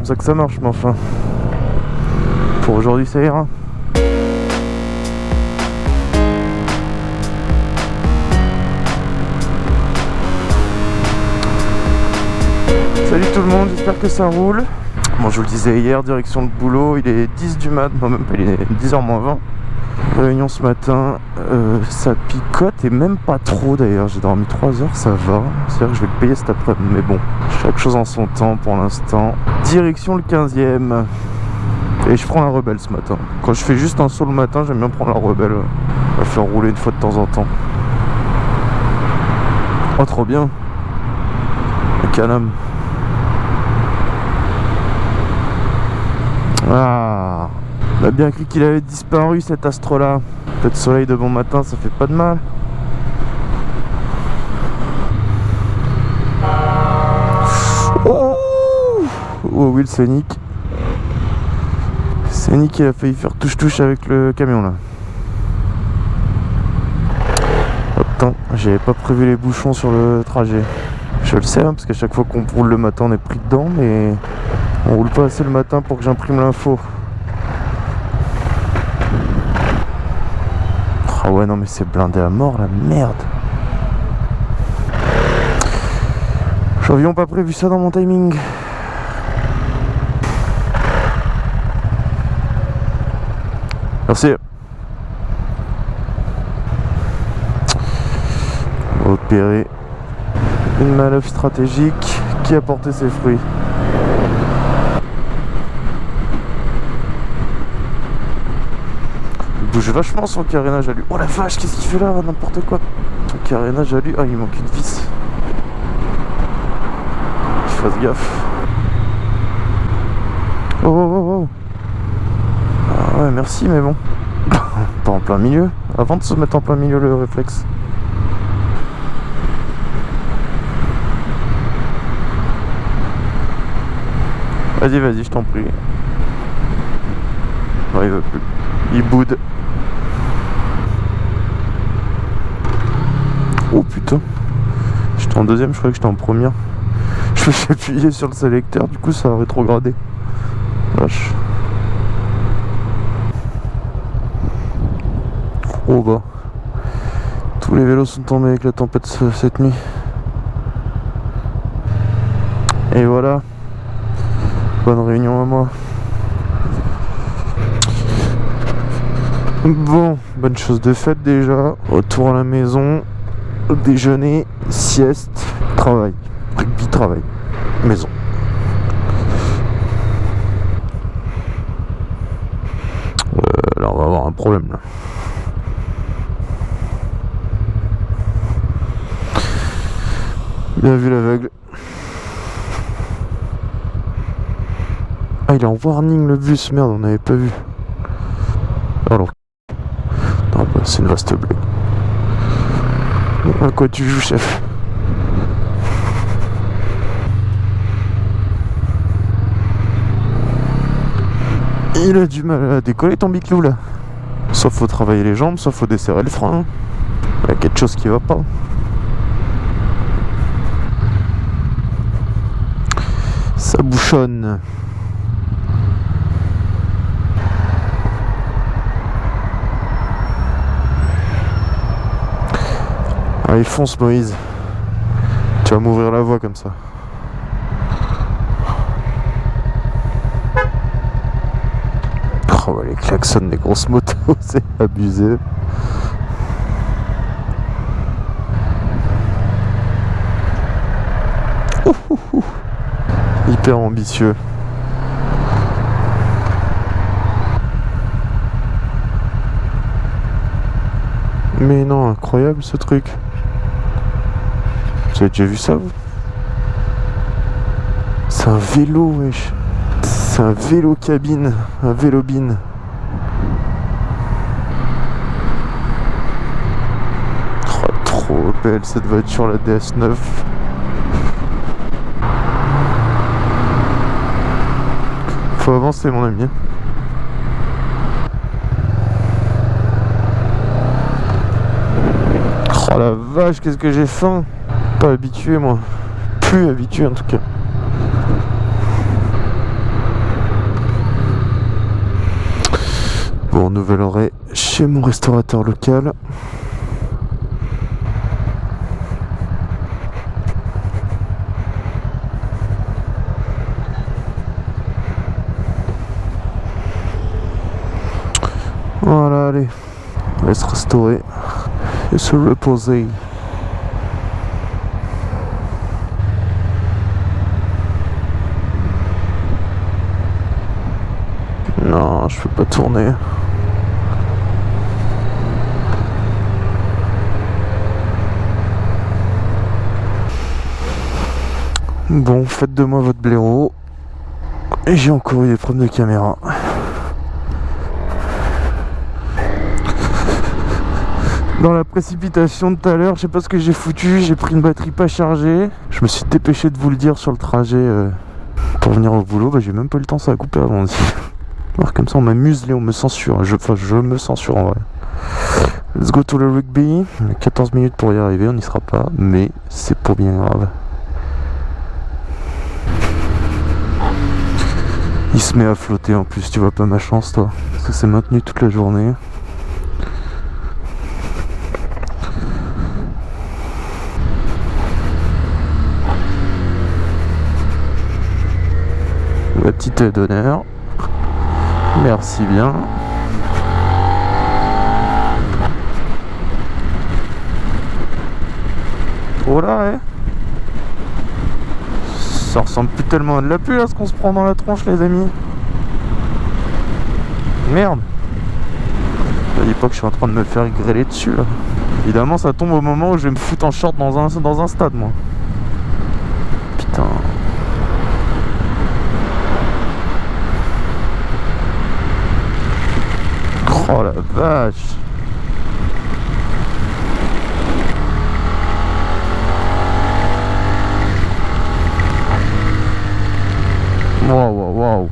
comme ça que ça marche, mais enfin. Pour aujourd'hui, ça ira. Salut tout le monde, j'espère que ça roule. Bon, je vous le disais hier, direction le boulot, il est 10 du mat, non même pas, il est 10h moins 20. Réunion ce matin, euh, ça picote et même pas trop d'ailleurs, j'ai dormi 3 heures, ça va. C'est-à-dire que je vais le payer cet après-midi, mais bon, chaque chose en son temps pour l'instant. Direction le 15e. Et je prends la rebelle ce matin. Quand je fais juste un saut le matin, j'aime bien prendre la rebelle. On va faire rouler une fois de temps en temps. Oh, trop bien. Le canam. Ah Bien cru qu'il avait disparu cet astre là. Peut-être soleil de bon matin, ça fait pas de mal. Oh, oh oui, le Sonic. Sonic, il a failli faire touche-touche avec le camion là. Attends, j'avais pas prévu les bouchons sur le trajet. Je le sais, hein, parce qu'à chaque fois qu'on roule le matin, on est pris dedans, mais on roule pas assez le matin pour que j'imprime l'info. Ah ouais, non, mais c'est blindé à mort la merde. J'avions pas prévu ça dans mon timing. Merci. Opérer une manœuvre stratégique qui a porté ses fruits. Bouge vachement son carénage à lui. Oh la vache, qu'est-ce qu'il fait là N'importe quoi. Son carénage à lui. Ah, il manque une vis. Qu'il fasse gaffe. Oh, oh, oh, oh. Ah ouais, merci, mais bon. Pas en plein milieu. Avant de se mettre en plein milieu, le réflexe. Vas-y, vas-y, je t'en prie. Non, il veut plus. Il boude. Oh putain. J'étais en deuxième, je croyais que j'étais en première. Je me suis appuyé sur le sélecteur, du coup ça a rétrogradé. Vache. Oh bah. Tous les vélos sont tombés avec la tempête cette nuit. Et voilà. Bonne réunion à moi. Bon, bonne chose de faite déjà. Retour à la maison. Déjeuner, sieste, travail. Rugby, travail. Maison. Euh, là, on va avoir un problème là. Bien vu l'aveugle. Ah, il est en warning le bus, merde, on n'avait pas vu. Alors. C'est une vaste blague. À quoi tu joues, chef? Il a du mal à décoller ton biclou là. Soit faut travailler les jambes, soit faut desserrer le frein. Il y a quelque chose qui va pas. Ça bouchonne. Allez fonce Moïse. Tu vas m'ouvrir la voie comme ça. Oh bah, les klaxons des grosses motos, c'est abusé. Hyper ambitieux. Mais non, incroyable ce truc. Vous avez déjà vu ça vous? C'est un vélo, wesh. C'est un vélo cabine, un vélo bin. Oh, trop belle cette voiture, la DS9. Faut avancer mon ami. Oh la vache, qu'est-ce que j'ai faim pas habitué moi. Plus habitué en tout cas. Bon, nouvel arrêt chez mon restaurateur local. Voilà, allez, on laisse restaurer et se reposer. Non, je peux pas tourner. Bon, faites de moi votre blaireau. Et j'ai encore eu des problèmes de caméra. Dans la précipitation de tout à l'heure, je sais pas ce que j'ai foutu, j'ai pris une batterie pas chargée. Je me suis dépêché de vous le dire sur le trajet euh, pour venir au boulot. Bah, j'ai même pas eu le temps, ça a coupé avant aussi. Alors comme ça on m'amuse et on me censure. Je, enfin je me censure en vrai. Let's go to the rugby. On a 14 minutes pour y arriver, on n'y sera pas, mais c'est pour bien grave. Il se met à flotter en plus, tu vois pas ma chance toi. Parce que c'est maintenu toute la journée. La petite d'honneur. Merci bien. Oh là, Ça ressemble plus tellement à de la pluie à ce qu'on se prend dans la tronche, les amis. Merde. Je dis pas que je suis en train de me faire grêler dessus, là. Évidemment, ça tombe au moment où je vais me foutre en short dans un, dans un stade, moi. Putain. Oh la vache Waouh, waouh, waouh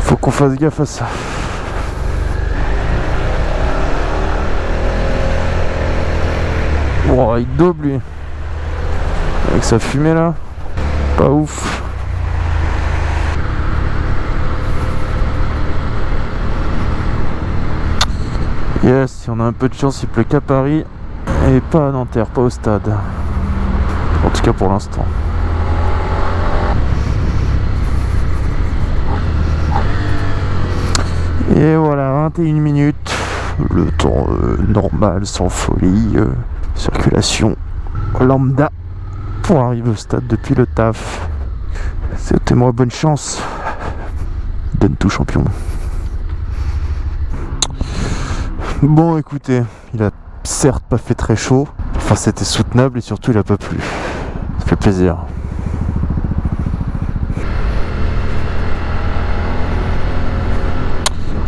Faut qu'on fasse gaffe à Oh, il double lui. Avec sa fumée là. Pas ouf. Yes, si on a un peu de chance, il pleut qu'à Paris et pas à Nanterre, pas au stade. En tout cas pour l'instant. Et voilà, 21 minutes. Le temps euh, normal, sans folie. euh, circulation lambda pour arriver au stade depuis le taf. C'était-moi bonne chance. Donne tout champion. Bon écoutez, il a certes pas fait très chaud. Enfin c'était soutenable et surtout il a pas plu. Ça fait plaisir.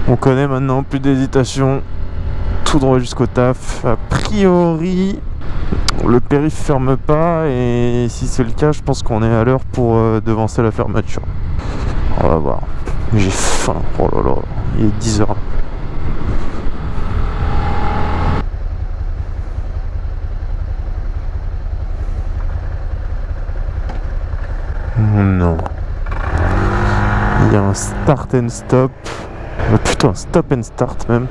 On connaît maintenant, plus d'hésitation. Droit jusqu'au taf. A priori, le périph ferme pas et si c'est le cas, je pense qu'on est à l'heure pour euh, devancer la fermeture. On va voir. J'ai faim. Oh là là, il est 10h. Non. Il y a un start and stop. Euh, putain, stop and start même.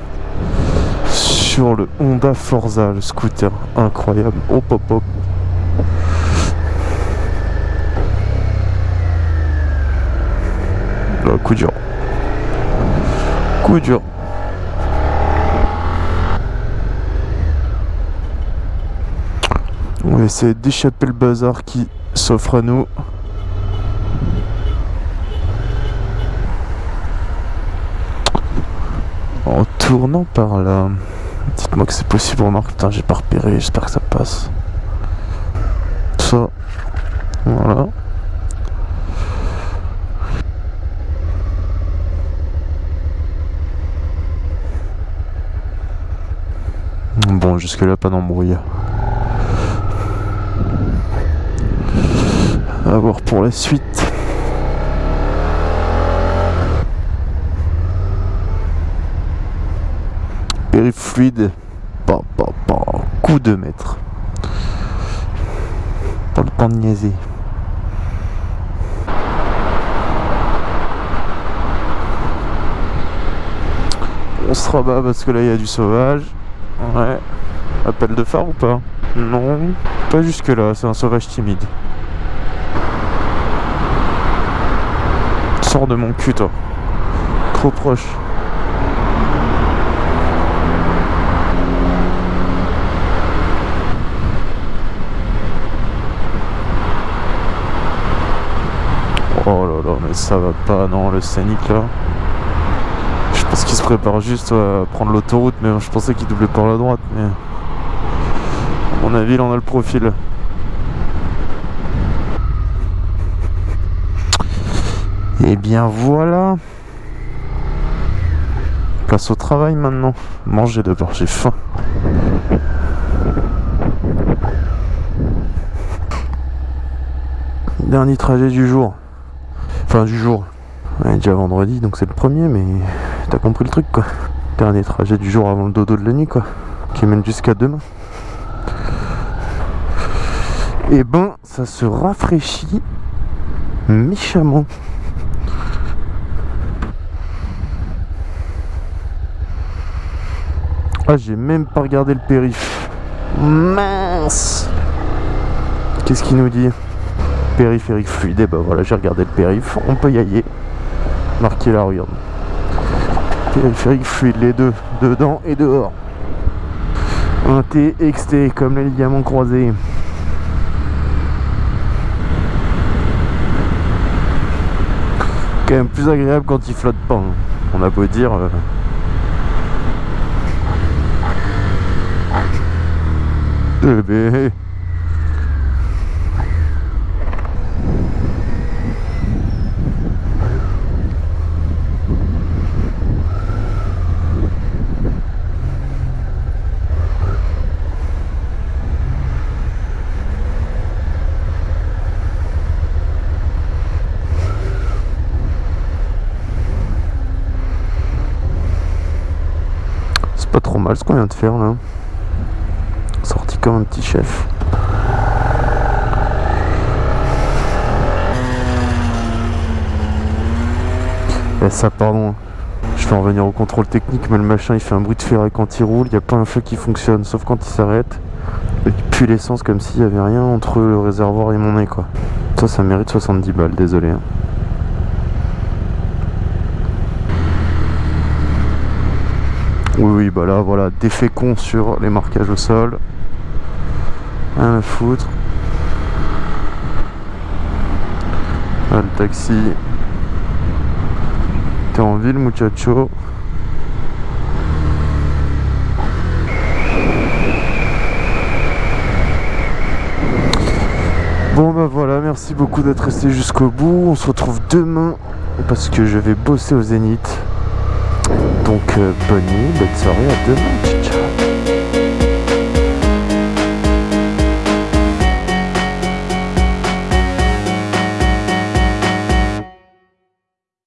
Sur le Honda Forza, le scooter. Incroyable. Hop hop hop. Là, coup dur. Coup dur. On va essayer d'échapper le bazar qui s'offre à nous. En tournant par là. Dites-moi que c'est possible, remarque. Putain, j'ai pas repéré. J'espère que ça passe. Ça. Voilà. Bon, jusque-là, pas d'embrouille. À voir pour la suite. Fluide. Pas. Coup de maître. Pas le temps de niaiser. On se rabat parce que là il y a du sauvage. Ouais. Appel de phare ou pas? Non. Pas jusque là, c'est un sauvage timide. Sors de mon cul toi. Trop proche. Oh là là, mais ça va pas, non, le scénic là. Je pense qu'il se prépare juste à prendre l'autoroute, mais je pensais qu'il doublait par la droite, mais... À mon avis, il en a le profil. Et eh bien voilà. Place au travail maintenant. Manger d'abord, j'ai faim. Dernier trajet du jour. Enfin du jour. Déjà vendredi, donc c'est le premier, mais t'as compris le truc quoi. Dernier trajet du jour avant le dodo de la nuit quoi. Qui mène jusqu'à demain. Et ben, ça se rafraîchit méchamment. Ah, j'ai même pas regardé le périph. Mince Qu'est-ce qu'il nous dit? Périphérique fluide. Et bah voilà, j'ai regardé le périph. On peut y aller. Marquer la regarde. Périphérique fluide, les deux. Dedans et dehors. Un T, XT, comme les ligaments croisés. Quand même plus agréable quand il flotte pas. Hein. On a beau dire... Euh, bébé. C'est pas trop mal ce qu'on vient de faire là comme un petit chef. Et ça, pardon. Je vais en venir au contrôle technique, mais le machin il fait un bruit de ferraille quand il roule. Il n'y a pas un feu qui fonctionne, sauf quand il s'arrête. Il pue l'essence comme s'il n'y avait rien entre le réservoir et mon nez, quoi. Ça, ça mérite 70 balles, désolé. Hein. Oui, oui, bah là, voilà, des féconds sur les marquages au sol. Rien à foutre. Ah, le taxi. T'es en ville, muchacho. Bon bah voilà, merci beaucoup d'être resté jusqu'au bout. On se retrouve demain parce que je vais bosser au Zénith. Donc euh, bonne nuit, bonne soirée, à demain.